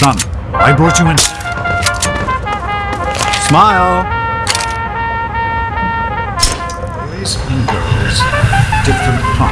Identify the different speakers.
Speaker 1: Son, I brought you in. Smile. Boys and girls.